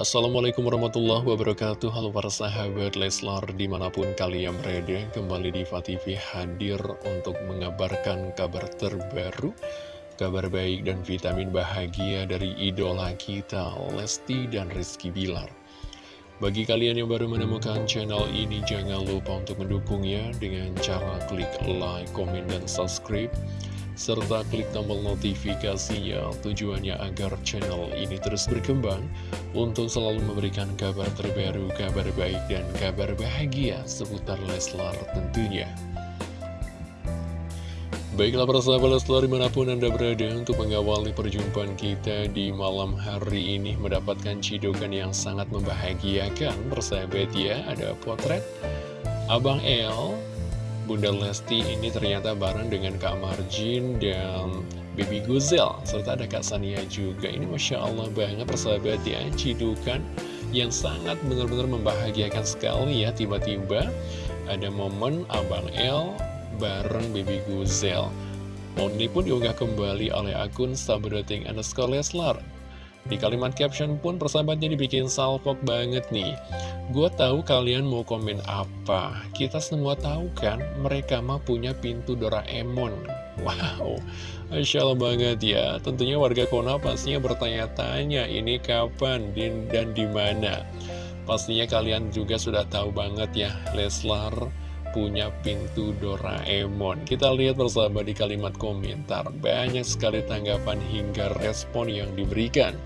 Assalamualaikum warahmatullahi wabarakatuh. Halo para sahabat Leslar di mana pun kalian berada Kembali di TV hadir untuk mengabarkan kabar terbaru Kabar baik dan vitamin bahagia dari idola kita Lesti dan Rizky Bilar. Bagi kalian yang baru menemukan channel ini Jangan lupa untuk mendukungnya dengan cara klik like, komen, dan subscribe serta klik tombol notifikasinya tujuannya agar channel ini terus berkembang untuk selalu memberikan kabar terbaru, kabar baik, dan kabar bahagia seputar Leslar tentunya. Baiklah para sahabat Leslar di mana pun Anda berada untuk mengawali perjumpaan kita di malam hari ini mendapatkan cidukan yang sangat membahagiakan persahabat ya ada potret Abang El Bunda Lesti ini ternyata bareng dengan Kak Marjin dan Baby Guzel serta ada Kak Sania juga. Ini Masya Allah banget persahabat ya. Cidukan yang sangat benar-benar membahagiakan sekali ya. Tiba-tiba ada momen Abang El bareng Baby Guzel momen pun diunggah kembali oleh akun Sabrating underscore Leslar di kalimat caption pun persahabatnya dibikin salpok banget nih. Gue tahu kalian mau komen apa. Kita semua tahu kan mereka mah punya pintu Doraemon. Wow Masya Allah banget ya. Tentunya warga Kona pastinya bertanya-tanya Ini kapan? Dan di mana? Pastinya kalian juga sudah tahu banget ya Leslar punya pintu Doraemon Kita lihat bersama di kalimat komentar Banyak sekali tanggapan hingga respon yang diberikan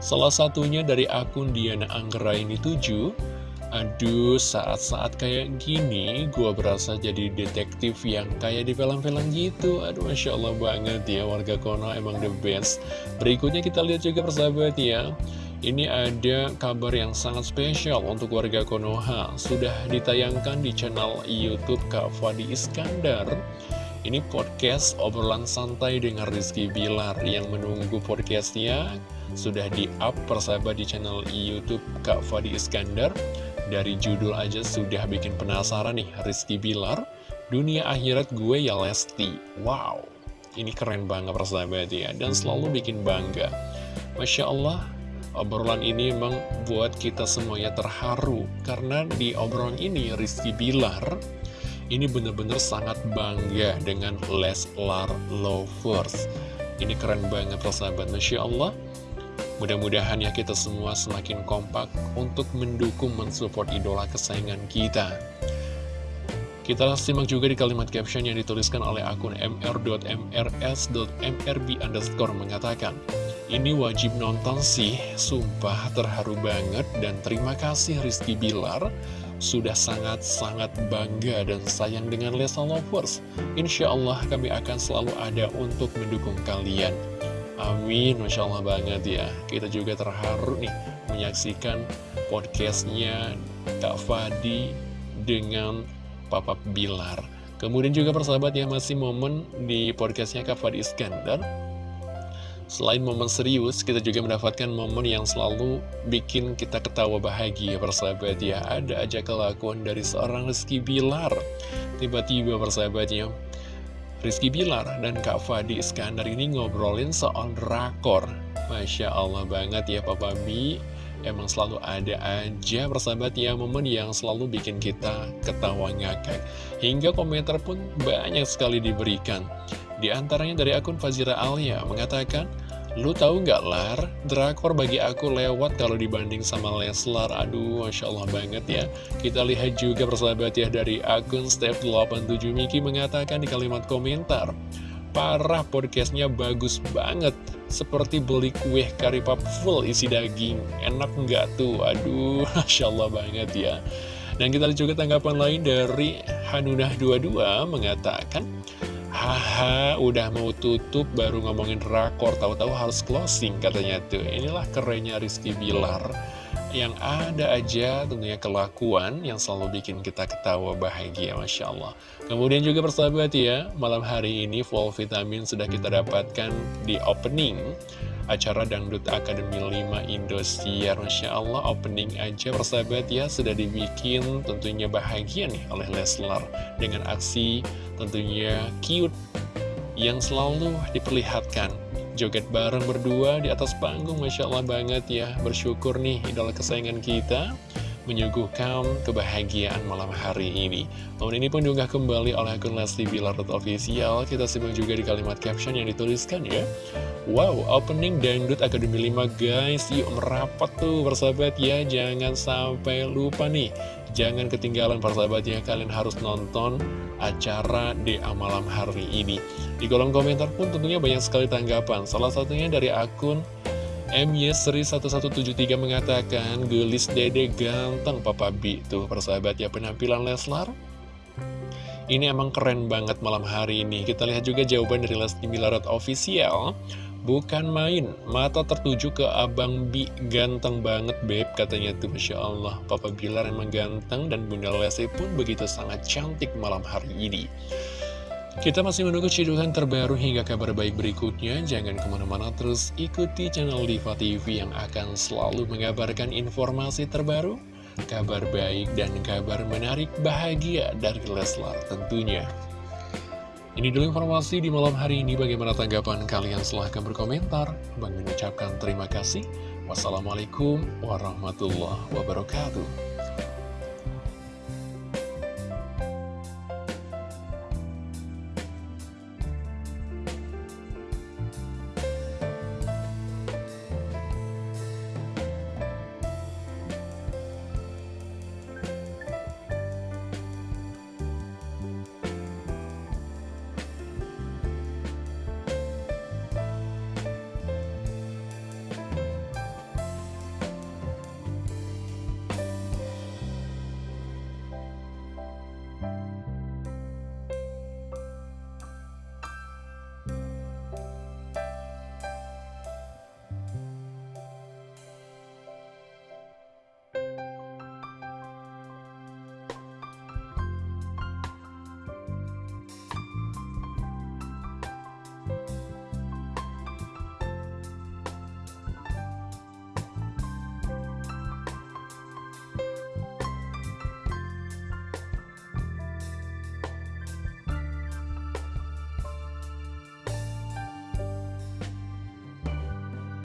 Salah satunya dari akun Diana Anggraini 7 Aduh, saat-saat kayak gini, gue berasa jadi detektif yang kayak di film-film gitu. Aduh, Masya Allah banget ya, warga Kono emang the best. Berikutnya kita lihat juga persahabat ya. Ini ada kabar yang sangat spesial untuk warga Konoha. Sudah ditayangkan di channel Youtube Kak Fadi Iskandar. Ini podcast obrolan santai dengan Rizky Bilar Yang menunggu podcastnya. Sudah di-up persahabat di channel Youtube Kak Fadi Iskandar. Dari judul aja sudah bikin penasaran nih Rizky Bilar. Dunia akhirat gue ya Lesti. Wow. Ini keren banget persahabat ya Dan selalu bikin bangga. Masya Allah Obrolan ini memang buat kita semuanya terharu Karena di obrolan ini Rizky Bilar Ini benar-benar sangat bangga dengan Leslar Lovers. Ini keren banget persahabat Masya Allah. Mudah-mudahan ya kita semua semakin kompak Untuk mendukung mensupport idola kesayangan kita. Kita simak juga di kalimat caption yang dituliskan oleh akun mr.mrs.mrb underscore mengatakan ini wajib nonton sih, sumpah terharu banget dan terima kasih Rizky Bilar sudah sangat-sangat bangga dan sayang dengan Lesa Lovers. Insya Allah kami akan selalu ada untuk mendukung kalian. Amin, Masya Allah banget ya. Kita juga terharu nih menyaksikan podcastnya Kak Fadi dengan Papa Bilar. Kemudian juga persahabat ya masih momen di podcastnya Kak Fadi Iskandar Selain momen serius, kita juga mendapatkan momen yang selalu bikin kita ketawa bahagia persahabat ya. Ada aja kelakuan dari seorang Rizky Bilar. Tiba-tiba persahabatnya, Rizky Bilar dan Kak Fadi Iskandar ini ngobrolin soal drakor. Masya Allah banget ya Papa Mi. Emang selalu ada aja persahabat ya momen yang selalu bikin kita ketawa ngakak. Hingga komentar pun banyak sekali diberikan. Di antaranya dari akun Fazira Alia mengatakan, Lu tahu nggak Lar, drakor bagi aku lewat kalau dibanding sama Leslar. Aduh, Masya Allah banget ya. Kita lihat juga persahabat ya dari akun Step87 Miki mengatakan di kalimat komentar. Parah podcastnya bagus banget. Seperti beli kue karipap full isi daging. Enak nggak tuh? Aduh, Masya Allah banget ya. Dan kita lihat juga tanggapan lain dari Hanunah22 mengatakan, Haha, udah mau tutup baru ngomongin rakor, tahu-tahu harus closing katanya tuh. Inilah kerennya Rizky Bilar. Yang ada aja tentunya kelakuan yang selalu bikin kita ketawa bahagia, Masya Allah. Kemudian juga persahabat ya, malam hari ini full vitamin sudah kita dapatkan di opening acara Dangdut Akademi 5 Indosiar. Masya Allah opening aja persahabat ya sudah dibikin tentunya bahagia nih oleh Leslar. Dengan aksi tentunya cute yang selalu diperlihatkan. Joget bareng berdua di atas panggung Masya Allah banget ya. Bersyukur nih idola kesayangan kita menyuguhkan kebahagiaan malam hari ini. Momen ini pun diunggah kembali oleh akun Lesti Bilar Official. Kita simak juga di kalimat caption yang dituliskan ya. Wow, opening Dangdut Akademi 5 guys. Yuk merapat tuh persahabat ya. Jangan sampai lupa nih. Jangan ketinggalan persahabat ya. Kalian harus nonton acara di malam hari ini. Di kolom komentar pun tentunya banyak sekali tanggapan. Salah satunya dari akun MY Seri 1173 mengatakan Gelis dede ganteng Papa B. Tuh persahabat ya penampilan Leslar? Ini emang keren banget malam hari ini. Kita lihat juga jawaban dari Lesti Milarot Official. Bukan main, mata tertuju ke Abang Bi Ganteng banget Beb, katanya tuh Masya Allah. Papa Bilar emang ganteng dan Bunda Lesti pun begitu sangat cantik malam hari ini Kita masih menunggu cidukan terbaru hingga kabar baik berikutnya Jangan ke mana-mana terus ikuti channel Diva TV yang akan selalu mengabarkan informasi terbaru Kabar baik dan kabar menarik bahagia dari Leslar tentunya ini dulu informasi di malam hari ini. Bagaimana tanggapan kalian? Silahkan berkomentar. Bang mengucapkan terima kasih. Wassalamualaikum warahmatullahi wabarakatuh.